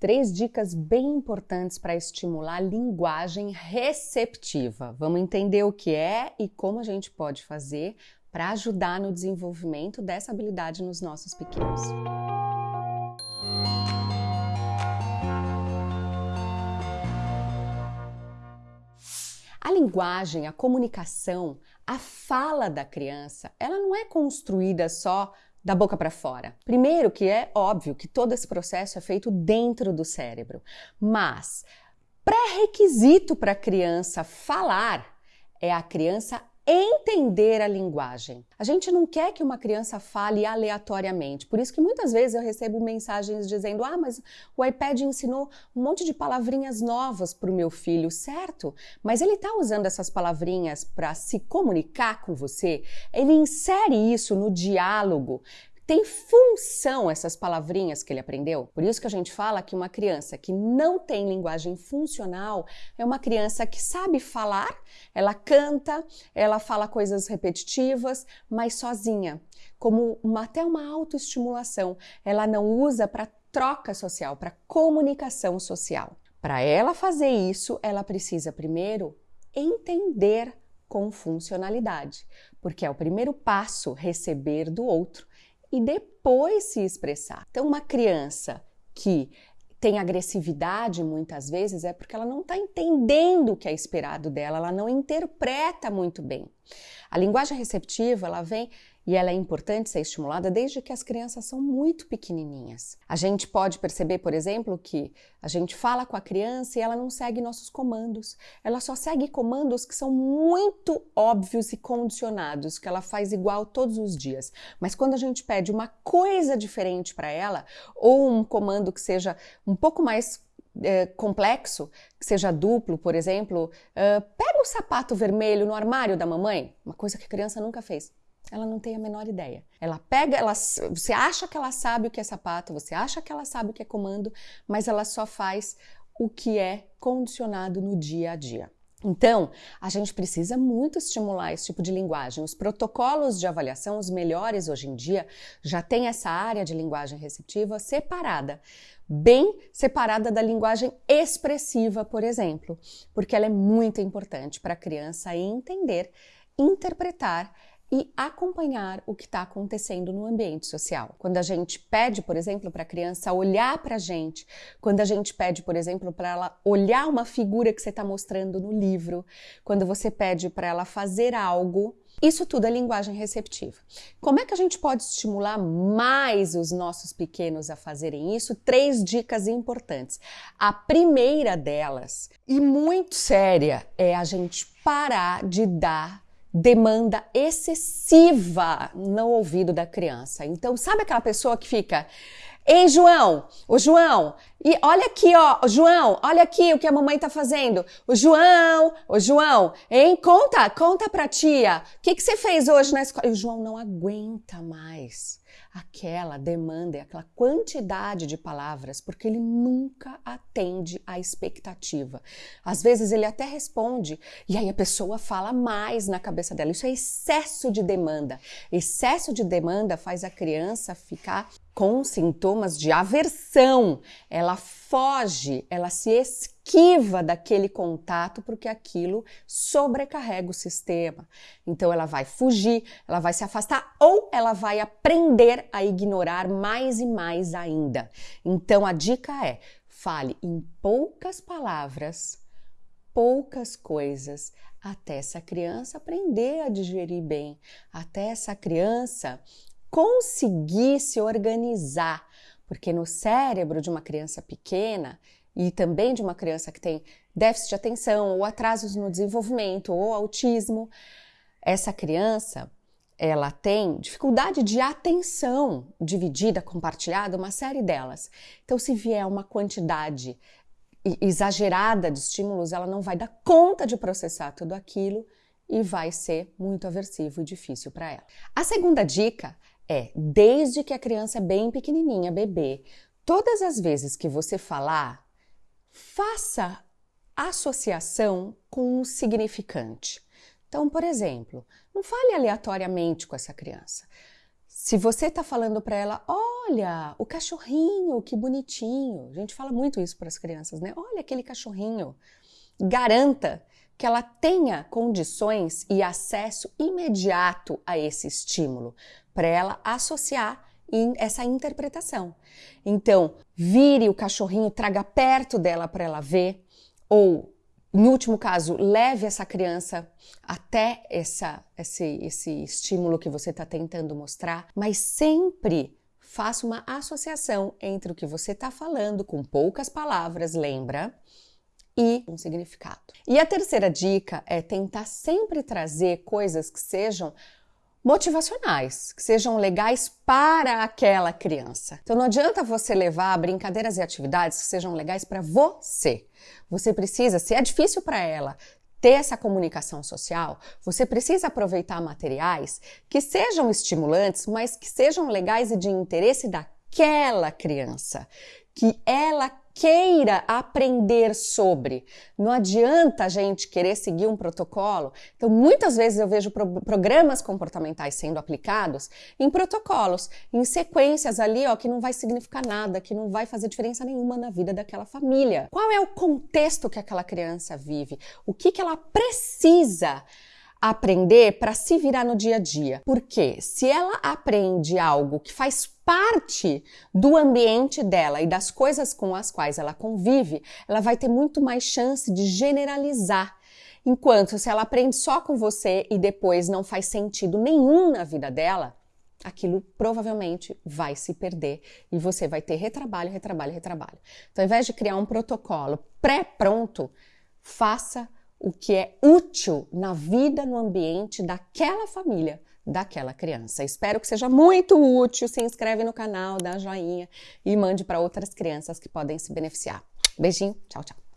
três dicas bem importantes para estimular a linguagem receptiva. Vamos entender o que é e como a gente pode fazer para ajudar no desenvolvimento dessa habilidade nos nossos pequenos. A linguagem, a comunicação, a fala da criança, ela não é construída só da boca para fora. Primeiro, que é óbvio que todo esse processo é feito dentro do cérebro, mas pré-requisito para a criança falar é a criança entender a linguagem. A gente não quer que uma criança fale aleatoriamente. Por isso que muitas vezes eu recebo mensagens dizendo: "Ah, mas o iPad ensinou um monte de palavrinhas novas para o meu filho, certo? Mas ele está usando essas palavrinhas para se comunicar com você? Ele insere isso no diálogo tem função essas palavrinhas que ele aprendeu? Por isso que a gente fala que uma criança que não tem linguagem funcional é uma criança que sabe falar, ela canta, ela fala coisas repetitivas, mas sozinha, como uma, até uma autoestimulação. Ela não usa para troca social, para comunicação social. Para ela fazer isso, ela precisa primeiro entender com funcionalidade, porque é o primeiro passo receber do outro e depois se expressar. Então, uma criança que tem agressividade muitas vezes é porque ela não está entendendo o que é esperado dela, ela não interpreta muito bem. A linguagem receptiva ela vem e ela é importante ser estimulada desde que as crianças são muito pequenininhas. A gente pode perceber, por exemplo, que a gente fala com a criança e ela não segue nossos comandos. Ela só segue comandos que são muito óbvios e condicionados, que ela faz igual todos os dias. Mas quando a gente pede uma coisa diferente para ela, ou um comando que seja um pouco mais é, complexo, que seja duplo, por exemplo, uh, pega o sapato vermelho no armário da mamãe, uma coisa que a criança nunca fez. Ela não tem a menor ideia. Ela pega, ela, você acha que ela sabe o que é sapato, você acha que ela sabe o que é comando, mas ela só faz o que é condicionado no dia a dia. Então, a gente precisa muito estimular esse tipo de linguagem. Os protocolos de avaliação, os melhores hoje em dia, já têm essa área de linguagem receptiva separada, bem separada da linguagem expressiva, por exemplo, porque ela é muito importante para a criança entender, interpretar e acompanhar o que está acontecendo no ambiente social. Quando a gente pede, por exemplo, para a criança olhar para a gente, quando a gente pede, por exemplo, para ela olhar uma figura que você está mostrando no livro, quando você pede para ela fazer algo, isso tudo é linguagem receptiva. Como é que a gente pode estimular mais os nossos pequenos a fazerem isso? Três dicas importantes. A primeira delas, e muito séria, é a gente parar de dar demanda excessiva no ouvido da criança. Então, sabe aquela pessoa que fica, Ei, João, o João, e olha aqui, ó, João, olha aqui o que a mamãe tá fazendo. O João, o João, hein? Conta, conta pra tia. O que, que você fez hoje na escola? E o João não aguenta mais aquela demanda, aquela quantidade de palavras, porque ele nunca atende à expectativa. Às vezes ele até responde e aí a pessoa fala mais na cabeça dela. Isso é excesso de demanda. Excesso de demanda faz a criança ficar com sintomas de aversão. Ela foge, ela se esquiva daquele contato porque aquilo sobrecarrega o sistema. Então ela vai fugir, ela vai se afastar ou ela vai aprender a ignorar mais e mais ainda. Então a dica é: fale em poucas palavras, poucas coisas, até essa criança aprender a digerir bem, até essa criança conseguir se organizar porque no cérebro de uma criança pequena e também de uma criança que tem déficit de atenção ou atrasos no desenvolvimento ou autismo, essa criança ela tem dificuldade de atenção dividida, compartilhada, uma série delas. Então, se vier uma quantidade exagerada de estímulos, ela não vai dar conta de processar tudo aquilo e vai ser muito aversivo e difícil para ela. A segunda dica é, desde que a criança é bem pequenininha, bebê, todas as vezes que você falar, faça associação com um significante. Então, por exemplo, não fale aleatoriamente com essa criança. Se você está falando para ela, Olha, o cachorrinho, que bonitinho. A gente fala muito isso para as crianças, né? Olha aquele cachorrinho. Garanta que ela tenha condições e acesso imediato a esse estímulo, para ela associar essa interpretação. Então, vire o cachorrinho, traga perto dela para ela ver, ou, em último caso, leve essa criança até essa, esse, esse estímulo que você está tentando mostrar, mas sempre faça uma associação entre o que você está falando com poucas palavras, lembra? E um significado. E a terceira dica é tentar sempre trazer coisas que sejam motivacionais, que sejam legais para aquela criança. Então não adianta você levar brincadeiras e atividades que sejam legais para você. Você precisa, se é difícil para ela ter essa comunicação social, você precisa aproveitar materiais que sejam estimulantes, mas que sejam legais e de interesse daquela criança, que ela queira aprender sobre. Não adianta a gente querer seguir um protocolo. Então, muitas vezes eu vejo pro programas comportamentais sendo aplicados em protocolos, em sequências ali, ó, que não vai significar nada, que não vai fazer diferença nenhuma na vida daquela família. Qual é o contexto que aquela criança vive? O que, que ela precisa? aprender para se virar no dia a dia. Porque se ela aprende algo que faz parte do ambiente dela e das coisas com as quais ela convive, ela vai ter muito mais chance de generalizar. Enquanto se ela aprende só com você e depois não faz sentido nenhum na vida dela, aquilo provavelmente vai se perder e você vai ter retrabalho, retrabalho, retrabalho. Então, ao invés de criar um protocolo pré-pronto, faça o que é útil na vida, no ambiente daquela família, daquela criança. Espero que seja muito útil. Se inscreve no canal, dá joinha e mande para outras crianças que podem se beneficiar. Beijinho, tchau, tchau.